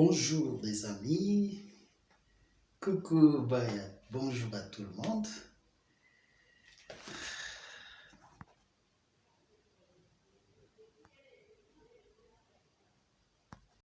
Bonjour les amis, coucou, bye, bonjour à tout le monde.